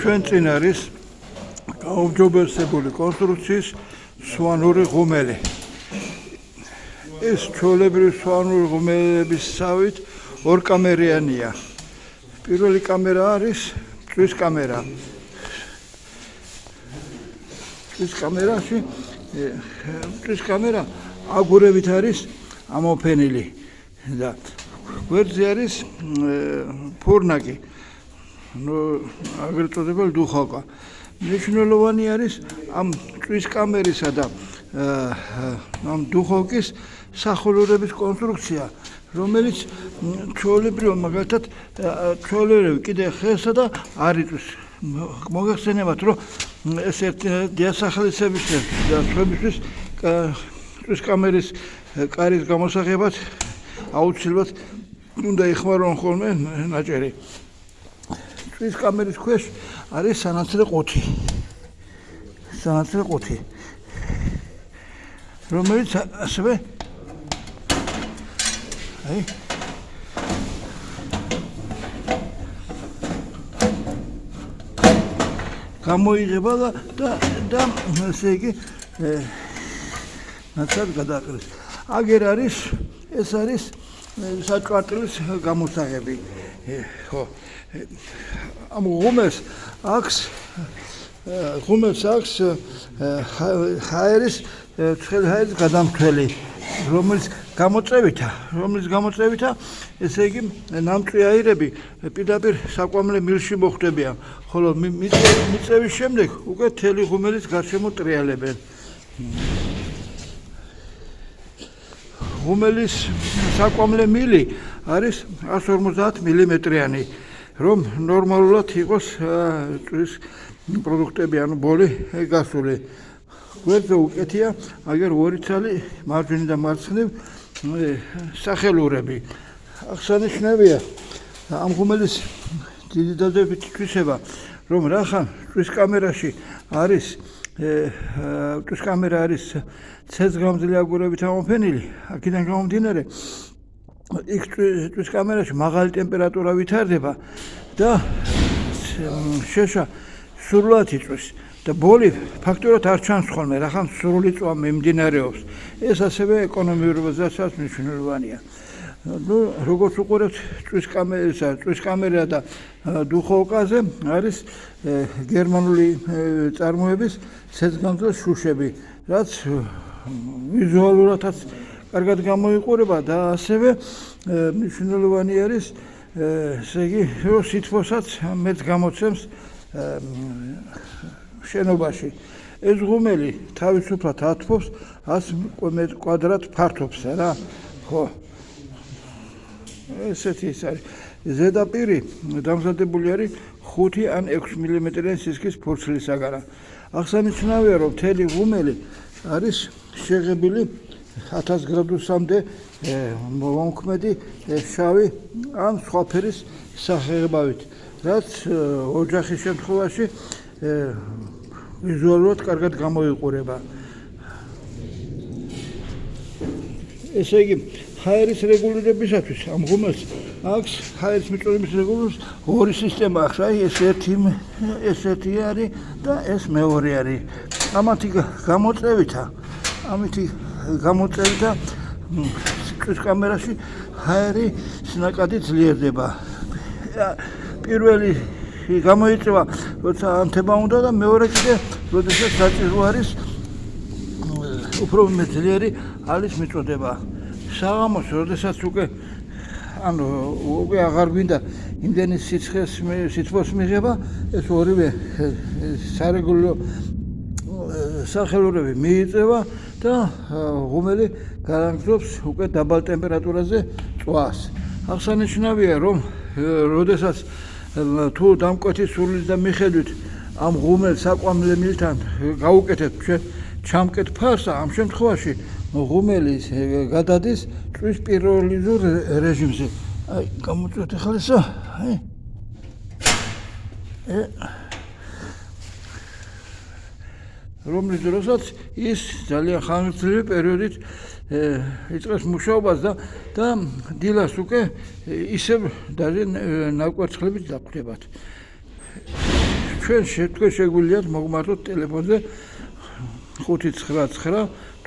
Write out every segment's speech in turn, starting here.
ჩვენ წინ არის გაუმჯობესებული კონსტრუქციის სვანური ღუმელი. ეს ჩოლებრივი სვანური ღუმელების სავით ორკამერიანია. პირველი კამერა არის წვის კამერა. წვის კამერაში წვის კამერა აგურებით არის ამოფენილი და გვერდზე არის ფურნაკი. ну აგრეთ წოდებული დუხოკა. მნიშვნელოვანი არის ამ წვის კამერისა და ამ დუხოკის სახურულების კონსტრუქცია, რომელიც ჩოლებრივ მაგალითად ჩოლებრივ კიდე ხესა და არიწვის მოგეხსენებათ რომ ეს ერთ დიასახლისების და სხვებისთვის წვის კამერის კარის გამოსაღებად აუცილებლად უნდა ეხმარონ ხოლმე ნაჭერი. წვის კამერის ქვეშ არის სანაცვლე ყუთი. სანაცვლე ყუთი. რომელიც ასევე აი გამოიღება და და და ესე იგი ნაცად გადაყრის. აგერ არის ეს არის საჭვარტლის გამოსაღები. ხო. ამ ღუმელს აქვს ღუმელს აქვს ჰაერის ცხელი ჰაერის გადამთველი რომელიც გამოწევითა რომელიც გამოწევითა ესე იგი ნამწვი აირები პირდაპირ საკვამლე მილში მოხვდებიან ხოლო მიწევის შემდეგ უკვე თელი ღუმელის გარშემო ტრიალებენ ღუმელის საკვამლე მილი არის 150 მმ-იანი რომ ნორმალურად იყოს წვის პროდუქტები ანუ ბოლი გასული. გვერდზე უკეთია აგერ ორი ცალი მარჯვნივ და მარცხნივ სახელურები. აღსანიშნავია ამ ღუმელის დიდი დადებითი თვისება რომ რახან წვის კამერაში არის კამერა არის ცეცხლგამძლე აგურებით ამოფენილი. აქედან გამომდინარე იქ წვის კამერაში მაღალი ტემპერატურა ვითარდება და შეშა სრულად იწვის და ბოლი ფაქტურად არ ჩანს ხოლმე რახან სრული წვა მიმდინარეობს. ეს ასევე ეკონომიურობასაც მნიშვნელოვანია ну როგორც უყურებთ წვის კამერისა წვის კამერა და დუხოვკაზე არის გერმანული წარმოების ცეცხლგამძლე შუშები რაც ვიზუალურადაც კარგად გამოიყურება და ასევე მნიშვნელოვანი არის ესე იგი რომ სითბოსაც მეც გამოცემს შენობაში. ეს ღუმელი თავისუფლად ათფობს 100 კვადრატ ფართობს რა ხო ესეთი ის არის ზედაპირი დამზადებული არის 5 ან 6 მმ-იანი სისქის ფურცლისაგან აღსანიშნავია რომ მთელი ღუმელი არის შეღებილი 1000 გრადუსამდე მომქმედი შავი ან სხვა ფერის სახეებავით, რაც ოჯახის შემთხვევაში ვიზუალურად კარგად გამოიყურება. ესე იგი, ჰაერის რეგულირებისათვის ამ ღუმელს აქვს ჰაერის მიწოდების რეგულირების ორი სისტემა აქვს, აი ეს ერთი ეს ერთი არის და ეს მეორე არის. ამათი გამოწევითა ამითი გამოწევი და სკრის კამერაში ჰაერი სნაკადი ძლიერდება. პირველი გამოიწვა, როცა ანთება უნდა და მეორე კიდე, როდესაც საჭირო არის უფრო მეძლიერი ალის მიწოდება. საღამოს, როდესაც უკვე ანუ უკვე აღარ გვინდა იმდენი სიცხეს სითბოს მიღება, ეს ორივე სარეგულო სახელურები მიიწევა და ღუმელი გარანტობს უკვე დაბალ ტემპერატურაზე წვას. აღსანიშნავია, რომ როდესაც თუ დამკვეთი სულის და მიხედვით ამ ღუმელს საკვამლე მილთან გაუკეთეთ ჩვენ ჩამკეთ ფარსა, ამ შემთხვევაში ღუმელის გადადის წვის პირველიზურ რეჟიმზე. აი, გამოწვეთ ხალხსა. აი. ე რომლის დროსაც ის ძალიან ხანგრძლივი პერიოდით იწყებს მუშაობას და და დილას უკვე ისევ დაზე ნაკვერცხლებით დაგხვდებათ. ჩვენ შეგვიძლია მოგვმართოთ ტელეფონზე 599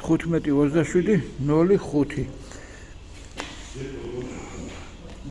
1527 05